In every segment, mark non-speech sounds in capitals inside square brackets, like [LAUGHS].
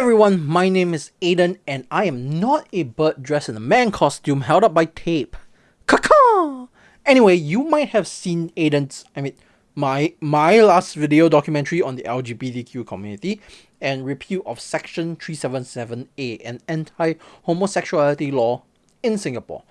everyone, my name is Aiden and I am not a bird dressed in a man costume held up by tape. Kaka! Anyway, you might have seen Aiden's, I mean, my my last video documentary on the LGBTQ community and repeal of Section 377A, an anti-homosexuality law in Singapore.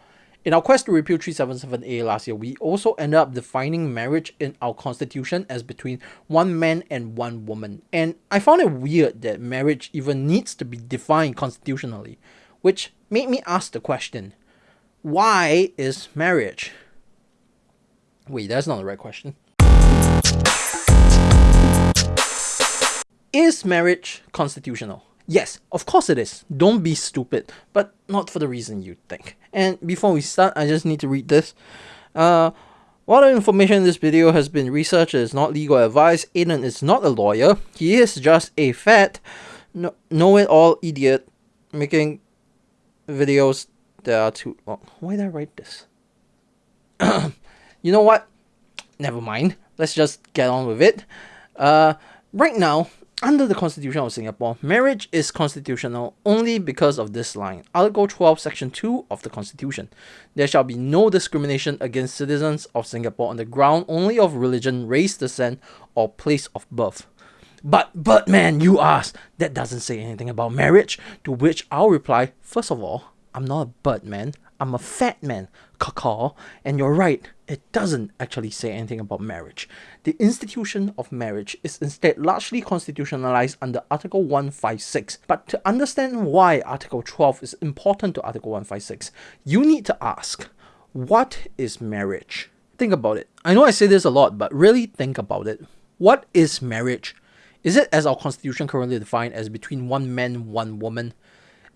In our quest to repeal 377A last year, we also ended up defining marriage in our constitution as between one man and one woman. And I found it weird that marriage even needs to be defined constitutionally, which made me ask the question, why is marriage? Wait, that's not the right question. Is marriage constitutional? Yes, of course it is. Don't be stupid, but not for the reason you think. And before we start, I just need to read this. Uh, while the information in this video has been researched is not legal advice, Aiden is not a lawyer. He is just a fat, no, know-it-all idiot making videos that are too long. Why did I write this? [CLEARS THROAT] you know what? Never mind. Let's just get on with it. Uh, right now, under the Constitution of Singapore, marriage is constitutional only because of this line. Article 12, Section 2 of the Constitution. There shall be no discrimination against citizens of Singapore on the ground only of religion, race, descent, or place of birth. But, but man, you ask, that doesn't say anything about marriage. To which I'll reply, first of all, I'm not a bird man, I'm a fat man, caw and you're right, it doesn't actually say anything about marriage. The institution of marriage is instead largely constitutionalized under Article 156. But to understand why Article 12 is important to Article 156, you need to ask, what is marriage? Think about it. I know I say this a lot, but really think about it. What is marriage? Is it as our constitution currently defined as between one man, one woman?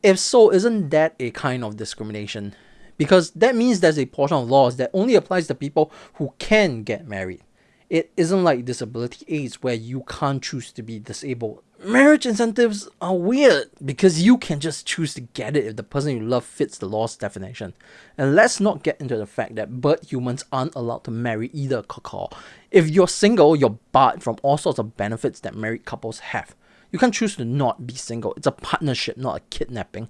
If so, isn't that a kind of discrimination? because that means there's a portion of laws that only applies to people who can get married. It isn't like disability aids where you can't choose to be disabled. Marriage incentives are weird because you can just choose to get it if the person you love fits the law's definition. And let's not get into the fact that bird humans aren't allowed to marry either cacao. If you're single, you're barred from all sorts of benefits that married couples have. You can't choose to not be single. It's a partnership, not a kidnapping.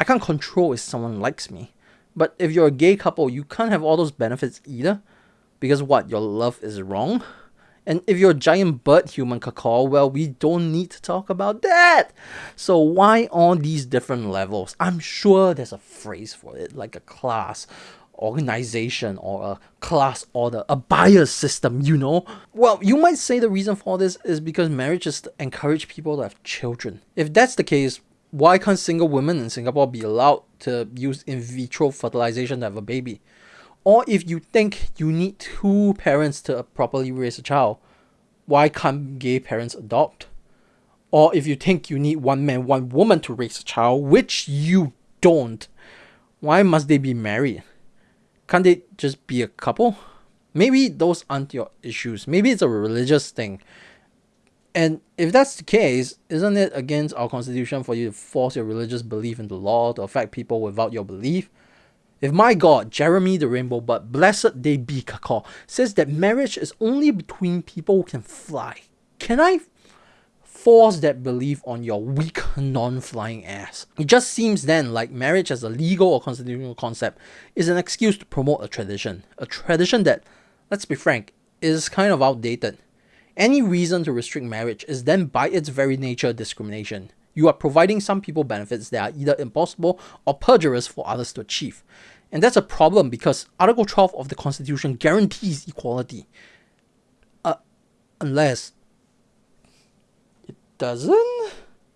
I can't control if someone likes me. But if you're a gay couple, you can't have all those benefits either. Because what, your love is wrong? And if you're a giant bird human cacao, well, we don't need to talk about that. So why all these different levels? I'm sure there's a phrase for it, like a class, organization, or a class order, a bias system, you know? Well, you might say the reason for this is because marriage to encourage people to have children. If that's the case, why can't single women in Singapore be allowed to use in vitro fertilization to have a baby? Or if you think you need two parents to properly raise a child, why can't gay parents adopt? Or if you think you need one man, one woman to raise a child, which you don't, why must they be married? Can't they just be a couple? Maybe those aren't your issues. Maybe it's a religious thing. And if that's the case, isn't it against our constitution for you to force your religious belief into law to affect people without your belief? If my God, Jeremy the Rainbow But blessed they be Kakor, says that marriage is only between people who can fly, can I force that belief on your weak, non-flying ass? It just seems then like marriage as a legal or constitutional concept is an excuse to promote a tradition. A tradition that, let's be frank, is kind of outdated. Any reason to restrict marriage is then by its very nature discrimination. You are providing some people benefits that are either impossible or perjurious for others to achieve. And that's a problem because Article 12 of the Constitution guarantees equality. Uh, unless doesn't?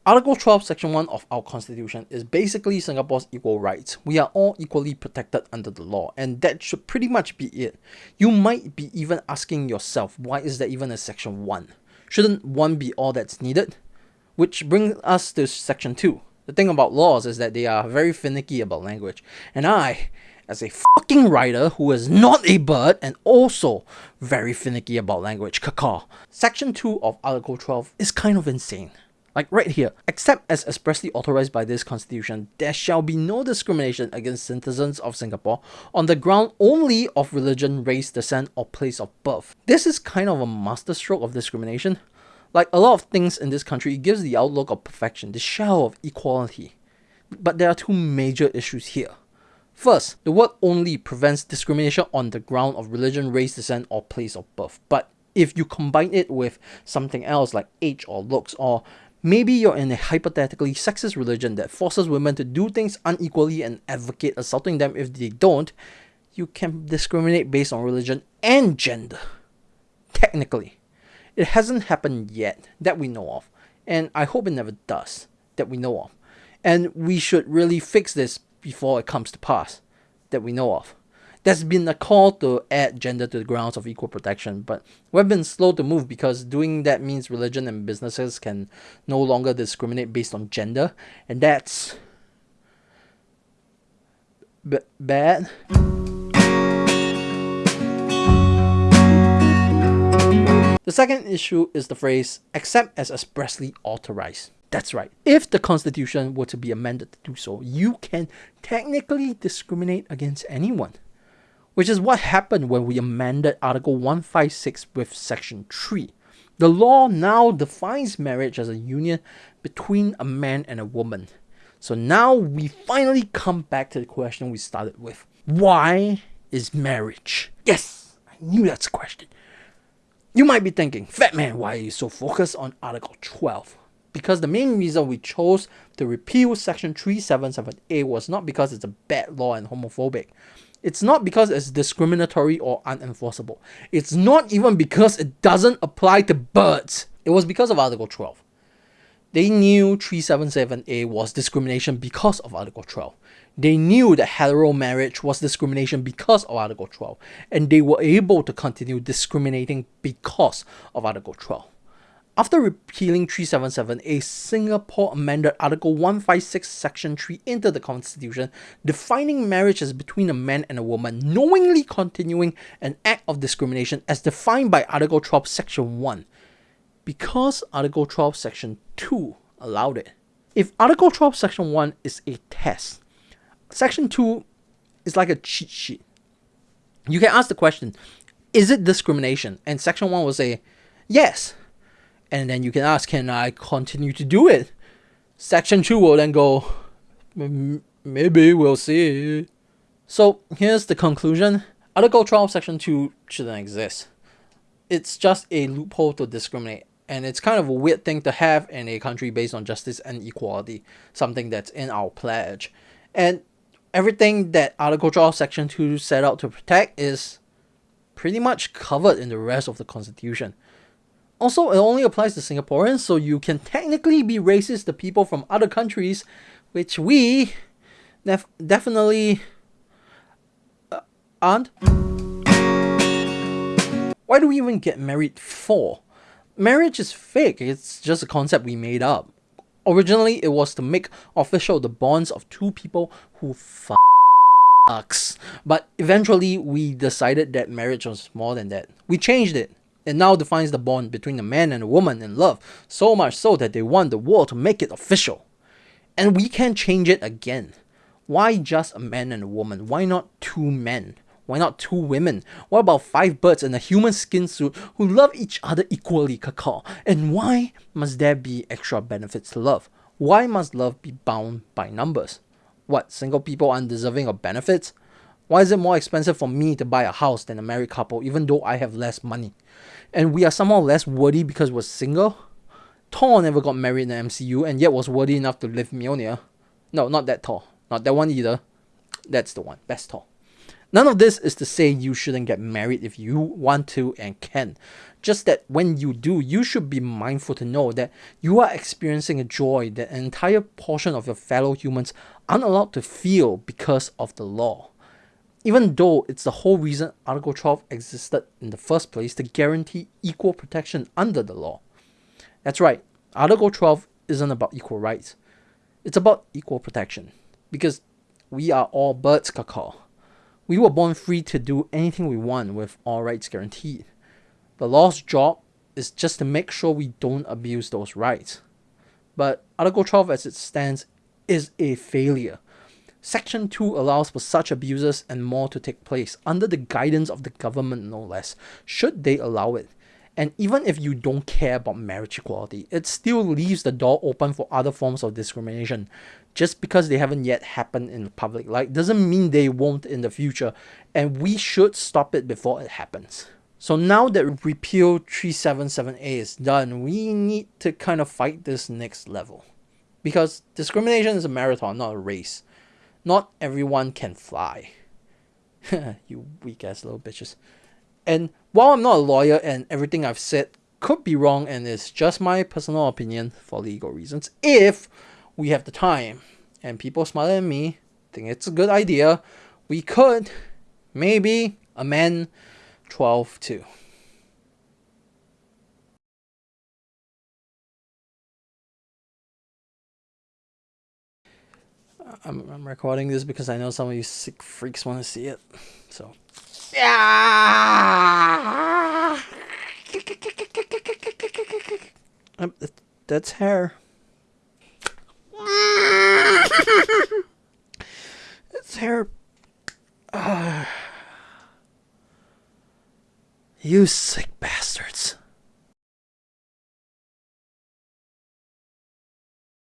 Article 12, Section 1 of our Constitution is basically Singapore's equal rights. We are all equally protected under the law, and that should pretty much be it. You might be even asking yourself, why is there even a Section 1? Shouldn't 1 be all that's needed? Which brings us to Section 2. The thing about laws is that they are very finicky about language, and I, as a fucking writer who is not a bird and also very finicky about language, caca. Section 2 of Article 12 is kind of insane. Like right here, except as expressly authorized by this constitution, there shall be no discrimination against citizens of Singapore on the ground only of religion, race, descent, or place of birth. This is kind of a masterstroke of discrimination. Like a lot of things in this country, it gives the outlook of perfection, the shell of equality. But there are two major issues here. First, the word only prevents discrimination on the ground of religion, race, descent, or place of birth. But if you combine it with something else like age or looks, or maybe you're in a hypothetically sexist religion that forces women to do things unequally and advocate assaulting them if they don't, you can discriminate based on religion and gender. Technically. It hasn't happened yet that we know of, and I hope it never does that we know of. And we should really fix this before it comes to pass that we know of. There's been a call to add gender to the grounds of equal protection, but we've been slow to move because doing that means religion and businesses can no longer discriminate based on gender, and that's b- bad. The second issue is the phrase except as expressly authorized. That's right. If the Constitution were to be amended to do so, you can technically discriminate against anyone. Which is what happened when we amended Article 156 with Section 3. The law now defines marriage as a union between a man and a woman. So now we finally come back to the question we started with. Why is marriage? Yes, I knew that's a question. You might be thinking, Fat Man, why are you so focused on Article 12? Because the main reason we chose to repeal Section 377A was not because it's a bad law and homophobic. It's not because it's discriminatory or unenforceable. It's not even because it doesn't apply to birds. It was because of Article 12. They knew 377A was discrimination because of Article 12. They knew that hetero marriage was discrimination because of Article 12, and they were able to continue discriminating because of Article 12. After repealing 377A, Singapore amended Article 156, Section 3 into the Constitution, defining marriage as between a man and a woman, knowingly continuing an act of discrimination as defined by Article 12, Section 1, because Article 12, Section 2 allowed it. If Article 12, Section 1 is a test, Section 2 is like a cheat sheet. You can ask the question, is it discrimination? And Section 1 will say, yes. And then you can ask, can I continue to do it? Section 2 will then go, maybe we'll see. So here's the conclusion Article 12, Section 2 shouldn't exist. It's just a loophole to discriminate. And it's kind of a weird thing to have in a country based on justice and equality, something that's in our pledge. And everything that Article 12, Section 2 set out to protect is pretty much covered in the rest of the Constitution. Also, it only applies to Singaporeans, so you can technically be racist to people from other countries, which we def- definitely uh, aren't. Why do we even get married for? Marriage is fake, it's just a concept we made up. Originally, it was to make official the bonds of two people who fucks. But eventually, we decided that marriage was more than that. We changed it. It now defines the bond between a man and a woman in love, so much so that they want the world to make it official. And we can change it again. Why just a man and a woman? Why not two men? Why not two women? What about five birds in a human skin suit who love each other equally, kakao? And why must there be extra benefits to love? Why must love be bound by numbers? What, single people undeserving of benefits? Why is it more expensive for me to buy a house than a married couple, even though I have less money? And we are somehow less worthy because we're single? Thor never got married in the MCU and yet was worthy enough to live Mjolnir. No, not that Thor. Not that one either. That's the one. Best Thor. None of this is to say you shouldn't get married if you want to and can. Just that when you do, you should be mindful to know that you are experiencing a joy that an entire portion of your fellow humans aren't allowed to feel because of the law. Even though it's the whole reason Article 12 existed in the first place to guarantee equal protection under the law. That's right, Article 12 isn't about equal rights, it's about equal protection. Because we are all birds, kakao. We were born free to do anything we want with all rights guaranteed. The law's job is just to make sure we don't abuse those rights. But Article 12 as it stands is a failure. Section 2 allows for such abuses and more to take place under the guidance of the government no less, should they allow it. And even if you don't care about marriage equality, it still leaves the door open for other forms of discrimination. Just because they haven't yet happened in public light doesn't mean they won't in the future, and we should stop it before it happens. So now that repeal 377A is done, we need to kind of fight this next level. Because discrimination is a marathon, not a race. Not everyone can fly. [LAUGHS] you weak ass little bitches. And while I'm not a lawyer and everything I've said could be wrong and it's just my personal opinion for legal reasons, if we have the time and people smarter than me think it's a good idea, we could maybe amend 12 2. I'm, I'm recording this because I know some of you sick freaks want to see it. So, yeah. Um, that's hair. it's hair. Uh, you sick bastard.